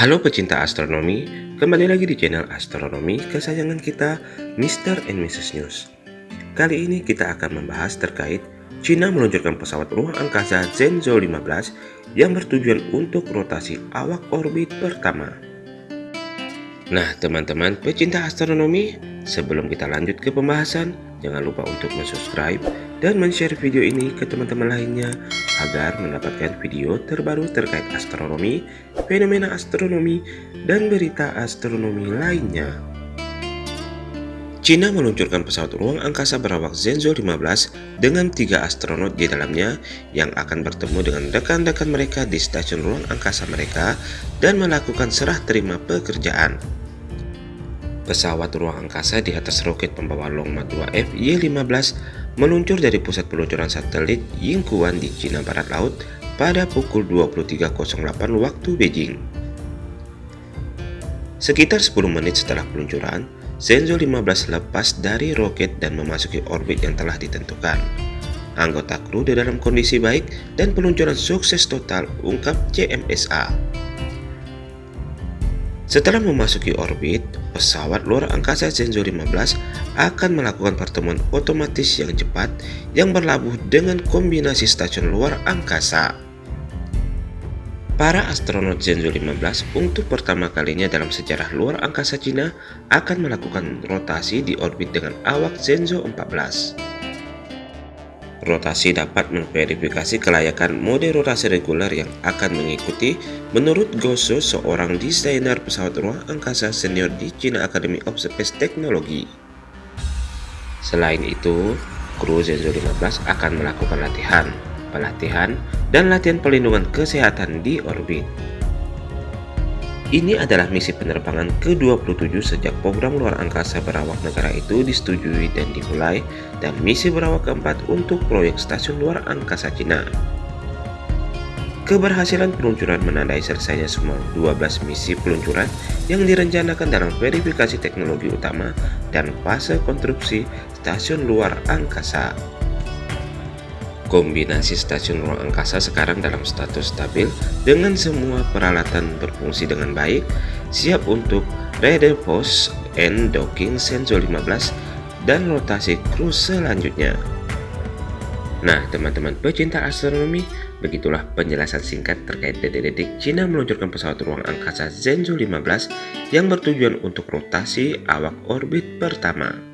Halo pecinta astronomi, kembali lagi di channel astronomi kesayangan kita, Mr. and Mrs. News. Kali ini kita akan membahas terkait Cina meluncurkan pesawat ruang angkasa Zhenzhou 15 yang bertujuan untuk rotasi awak orbit pertama. Nah teman-teman pecinta astronomi, sebelum kita lanjut ke pembahasan, jangan lupa untuk subscribe dan share video ini ke teman-teman lainnya agar mendapatkan video terbaru terkait astronomi, fenomena astronomi, dan berita astronomi lainnya. China meluncurkan pesawat ruang angkasa berawak Zhenzhou 15 dengan tiga astronot di dalamnya yang akan bertemu dengan rekan-rekan mereka di stasiun ruang angkasa mereka dan melakukan serah terima pekerjaan. Pesawat ruang angkasa di atas roket pembawa Longma 2F Y-15 meluncur dari pusat peluncuran satelit Yingkuan di Cina Barat Laut pada pukul 23.08 waktu Beijing. Sekitar 10 menit setelah peluncuran, Shenzhou 15 lepas dari roket dan memasuki orbit yang telah ditentukan. Anggota kru di dalam kondisi baik dan peluncuran sukses total, ungkap CMSA. Setelah memasuki orbit, pesawat luar angkasa Shenzhou 15 akan melakukan pertemuan otomatis yang cepat yang berlabuh dengan kombinasi stasiun luar angkasa. Para astronot Shenzhou 15 untuk pertama kalinya dalam sejarah luar angkasa Cina akan melakukan rotasi di orbit dengan awak Shenzhou 14. Rotasi dapat memverifikasi kelayakan mode rotasi reguler yang akan mengikuti menurut Gosu seorang desainer pesawat ruang angkasa senior di China Academy of Space Technology. Selain itu, kru Zhenzhou 15 akan melakukan latihan, pelatihan, dan latihan pelindungan kesehatan di orbit. Ini adalah misi penerbangan ke-27 sejak program luar angkasa berawak negara itu disetujui dan dimulai dan misi berawak keempat untuk proyek stasiun luar angkasa Cina. Keberhasilan peluncuran menandai selesainya semua 12 misi peluncuran yang direncanakan dalam verifikasi teknologi utama dan fase konstruksi stasiun luar angkasa. Kombinasi stasiun ruang angkasa sekarang dalam status stabil dengan semua peralatan berfungsi dengan baik, siap untuk post and docking Senzo 15 dan rotasi kru selanjutnya. Nah, teman-teman pecinta astronomi, begitulah penjelasan singkat terkait detik-detik Cina meluncurkan pesawat ruang angkasa Zhenzhou 15 yang bertujuan untuk rotasi awak orbit pertama.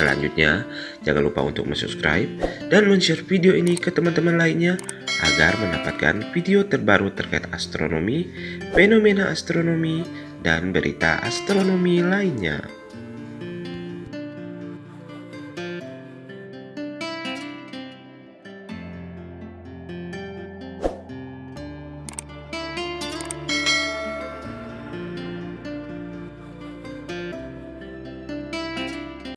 Selanjutnya, jangan lupa untuk subscribe dan share video ini ke teman-teman lainnya agar mendapatkan video terbaru terkait astronomi, fenomena astronomi, dan berita astronomi lainnya.